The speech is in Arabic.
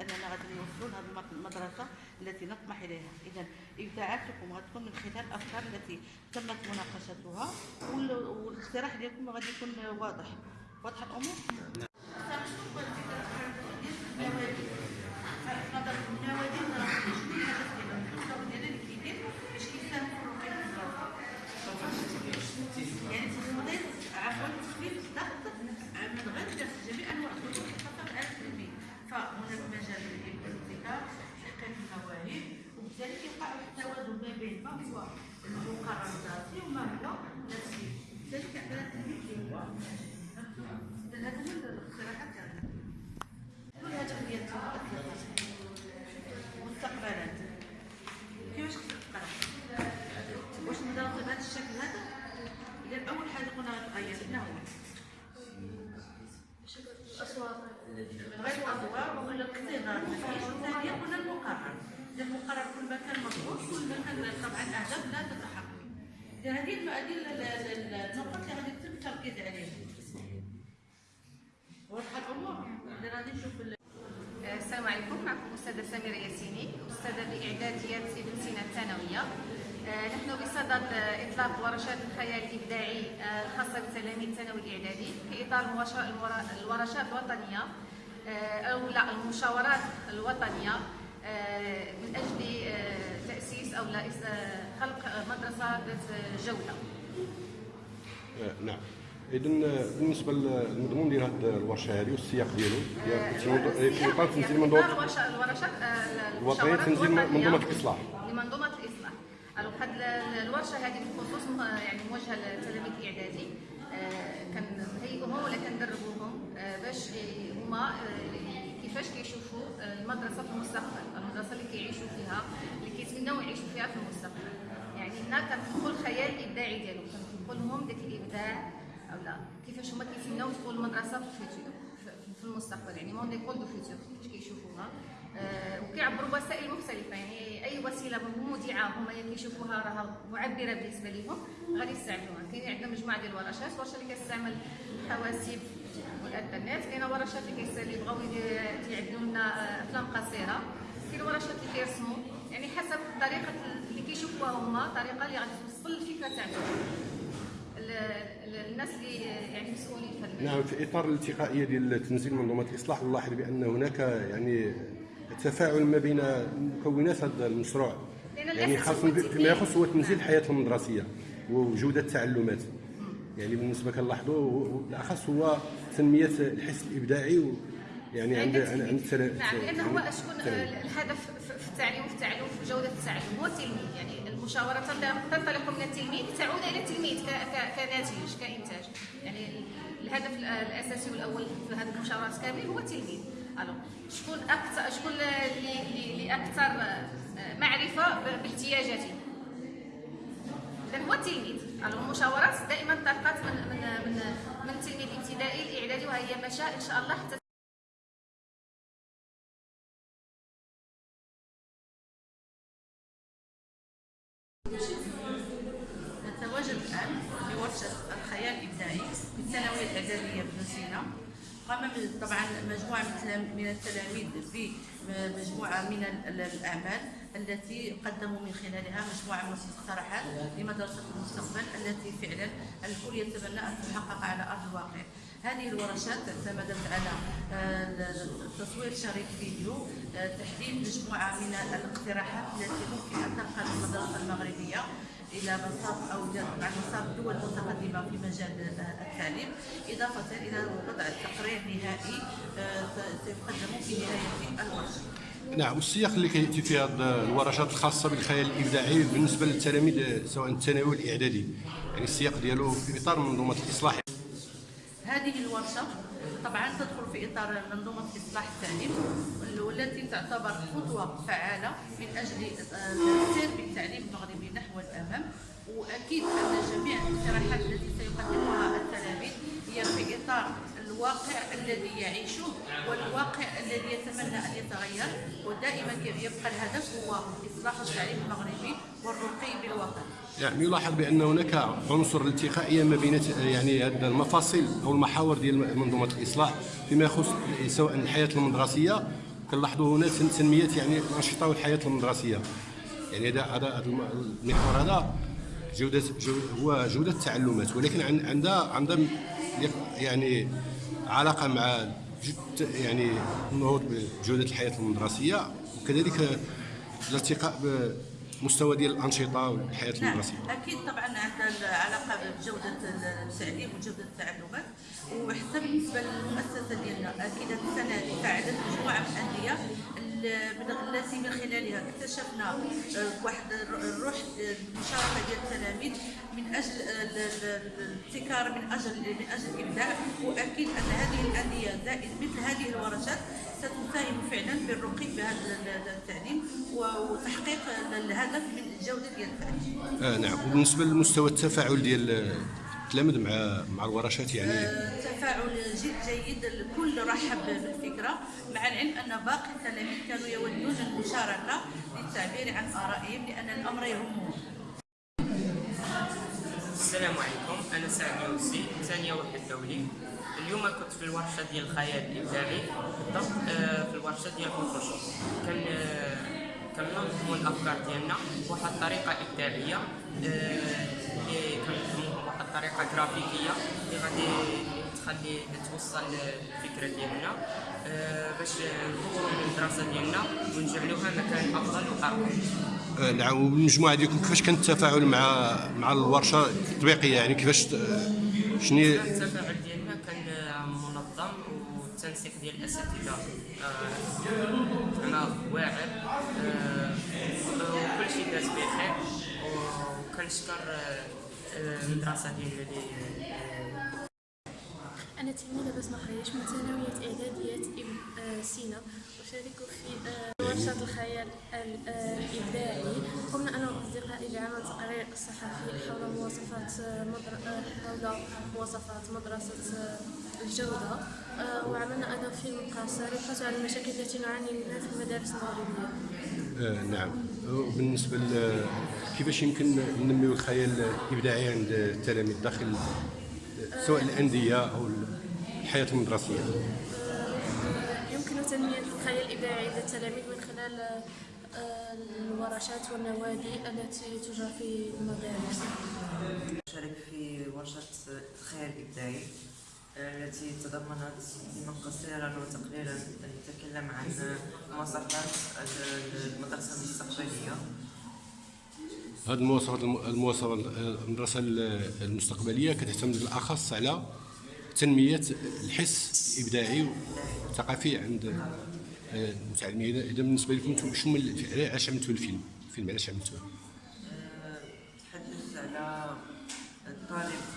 أننا غادي نوصلوا لهذه المدرسة التي نطمح إليها. إذا ابداعاتكم غتكون من خلال الأفكار التي تمت مناقشتها وال- والاقتراح ديالكم غادي يكون واضح. واضحه الأمور؟ ما بين ما هو المقرر الدراسي وما هو نفسي لذلك عندنا التلميذ اللي هو إذا هذا من الاقتراحات تاعنا كل هذا هي مستقبلات كيفاش تقرا واش نضرب بهذا الشكل هذا اذا اول حاجة قلنا غتغير شنو هو من غير الادوار ولا الاقتدار ثانيا قلنا المقرر اذا المقرر كل ما كان مضبوط كل ما كان طبعا الاهداف لا تتحقق. هذه هذه ال- ال- ال- النقط اللي غادي يتم التركيز عليها. واضحه الأمور؟ إذا غادي نشوف ال- السلام عليكم. معكم أستاذة سميرة ياسيني أستاذة بإعداديات ابن سينا الثانوية. آه، نحن بصدد آه، إطلاق ورشات الخيال الإبداعي آه، الخاصة بتلاميذ الثانوي الإعدادي في المورا- الورشات الوطنية آه، أو لا المشاورات الوطنية آه، من أجل آه، أو لا آه، خلق آه، مدرسة ذات آه، جودة آه، نعم. اذا بالنسبة للمضمون ديال هذه الورشة هذه والسياق ديالو ديال تنظ- في اطار تنزيل منظومه الورشات الورشات آه، الوطنية تنزيل. منظومة الإصلاح. لمنظومة الإصلاح. ألو هاد ال- الورشة هذه بالخصوص يعني موجهة للتلاميذ الإعدادي. آه، كنهيئوهم ولا كندربوهم آه، باش هما آه، كيفاش كيشوفوا آه، المدرسة في المستقبل المدرسة اللي كيعيشوا فيها. فيها في المستقبل. يعني هنا كندخل الخيال الابداعي ديالهم كندخل لهم داك الإبداع أو لا. كيفاش هما كيتمناو تكون المدرسة في ال futur في- المستقبل. يعني mon école du futur كيفاش كيشوفوها. آه، وكيعبروا بوسائل مختلفة. يعني أي وسيلة مودعة هما كيشوفوها راها معبرة بالنسبة لهم غادي يستعملوها. كاين عندنا مجموعة ديال الورشات ورشة اللي كتستعمل الحواسيب والإنترنت. كاينة ورشات اللي كيس- اللي بغاو يدي- يعدلوا لنا آه، أفلام قصيرة. كاين ورشات اللي كيرسموا يعني حسب الطريقة اللي كيشوفوها هما الطريقة اللي غادي توصل. الفكرة تاعهم ال- ال- الناس اللي يعني مسؤولين في نعم في إطار الالتقائية ديال تنزيل منظومة الإصلاح نلاحظ بأن هناك يعني تفاعل ما بين مكونات هذا المشروع. يعني خاصه فيما. يخص هو تنزيل الحياة المدرسيه وجوده التعلمات. يعني بالنسبة كنلاحظوا بالاخص هو تنمية الحس الإبداعي و يعني عند عند نعم لأن هو شكون الهدف التعليم وفي التعلم في جودة التعلم هو التلميذ يعني المشاورة تنطلق- من التلميذ تعود إلى التلميذ كناتج كإنتاج. يعني ال- الهدف ال- الأساسي والأول في هذه المشاورات كامل هو التلميذ. ألو شكون أكثر شكون اللي أكثر آه، معرفة باحتياجاته اذا هو التلميذ. ألو المشاورات دائما انطلقت من من من من التلميذ الابتدائي الإعدادي وهي مشى إن شاء الله حتى نتواجد الآن بورشة الخيال الإبداعي في الثانوية الإعدادية بن سينا. قام طبعا مجموعة من التلام- من التلاميذ بمجموعة من ال- الأعمال التي قدموا من خلالها مجموعة من المقترحات لمدرسة المستقبل التي فعلا الكل يتبنى أن تحقق على أرض الواقع. هذه الورشات اعتمدت على آه، تصوير شريط فيديو آه، تحديد مجموعة من الاقتراحات التي ممكن أن تنقل المدرسة المغربية. إلى مسار أو مع مسار الدول المتقدمه في مجال آه، التعليم. إضافة إلى وضع تقرير نهائي آه، سيقدم في نهاية الورشه. نعم والسياق اللي كياتي فيه هذه الورشات الخاصة بالخيال الإبداعي بالنسبة للتلاميذ سواء الثانوي والاعدادي يعني السياق ديالو في إطار منظومة الإصلاح. هذه الورشة طبعا تدخل في إطار منظومة إصلاح التعليم والتي تعتبر خطوة فعالة من أجل آه، السير بالتعليم المغربي نحو الأمام وأكيد أن جميع الاقتراحات التي سيقدمها التلاميذ هي في إطار الواقع الذي يعيشه والواقع الذي يتمنى أن يتغير ودائما يبقى الهدف هو إصلاح التعليم المغربي والرقي بالواقع. يعني يلاحظ بأن هناك عنصر الالتقائيه ما بين يعني المفاصل أو المحاور ديال منظومة الإصلاح فيما يخص سواء الحياة المدرسية. كنلاحظوا هنا تن- تنمية يعني الانشطه والحياة المدرسية. يعني هذا هذا هذا الم- المحور هذا جوده جو هو جودة التعلمات. ولكن عن- عندها عندها يعني علاقة مع يعني النهوض بجودة الحياة المدرسية وكذلك الارتقاء بمستوى ديال الأنشطة والحياة نعم. المدرسيه أكيد طبعا عندها علاقه بجودة التعليم وجودة التعلمات وحتى بالنسبة للمؤسسة ديالنا أكيد هذه السنة هذه فعلت مجموعة من الأندية التي من خلالها اكتشفنا آه، واحد الر- الروح المشاركة ديال التلاميذ من أجل ال- الابتكار من أجل من أجل الابداع وأكيد أن هذه الأندية زائد مثل هذه الورشات ستساهم فعلا بالرقي بهذا ال- التعليم وتحقيق الهدف من الجودة ديال التعليم. آه نعم وبالنسبة لمستوى التفاعل ديال التلاميذ مع مع الورشات يعني تفاعل جد جيد الكل رحب بالفكرة مع العلم أن باقي التلاميذ كانوا يودون المشاركة للتعبير عن آرائهم لأن الأمر يهمهم. السلام عليكم أنا سعد يوسي ثانية وحده دولي اليوم كنت في الورشة ديال الخيال الابداعي بالضبط آه، في الورشة ديال الفوتوشوب كان آه، كننظموا الأفكار ديالنا بواحد الطريقة إبداعية آه، اللي كننظموها بواحد الطريقة جرافيكية اللي غادي تخلي توصل الفكرة ديالنا باش نطوروا من الدراسة ديالنا ونجعلوها مكان أفضل وأرقى. نعم والمجموعه ديالكم كيفاش كان التفاعل مع مع الورشة التطبيقية؟ يعني كيفاش شنو هي- التفاعل ديالنا كان آه، منظم والتنسيق ديال الأساتذة. آه، زعما واعر. آه، وكل شيء داز بخير. وكنشكر آه، آه، المدرسة ديالنا اللي آه، أنا تلميذة بسمة خريش من إب- آه، سينا. أشارك في آه، ورشة الخيال ال- آه، الإبداعي قمنا أنا وأصدقائي بعمل تقرير صحفي حول مواصفات آه،. آه، حول مواصفات مدرسة آه، الجودة. آه، وعملنا أيضا فيلم قصير يبحث عن المشاكل التي نعاني منها في المدارس المغربية. آه نعم. وبالنسبة ل كيفاش يمكن ننميو الخيال الإبداعي عند التلاميذ داخل سواء الأندية أو الحياة المدرسية؟ يمكن تنمية الخيال الإبداعي لدى التلاميذ من خلال آه، الورشات والنوادي التي تجرى في المدارس. أشارك في ورشة الخيال الإبداعي. التي تضمنت فيلما قصيرا وتقريرا يتكلم عن مواصفات المدرسة المستقبلية. هذه المواصفات المواصفات المدرسة المستقبلية كتعتمد بالاخص على تنمية الحس الإبداعي والثقافي عند آه، المتعلمين. إذا بالنسبة لكم أنتم شنو علاش عملتوا الفيلم؟ الفيلم علاش عملتوه؟ تحدث على الطالب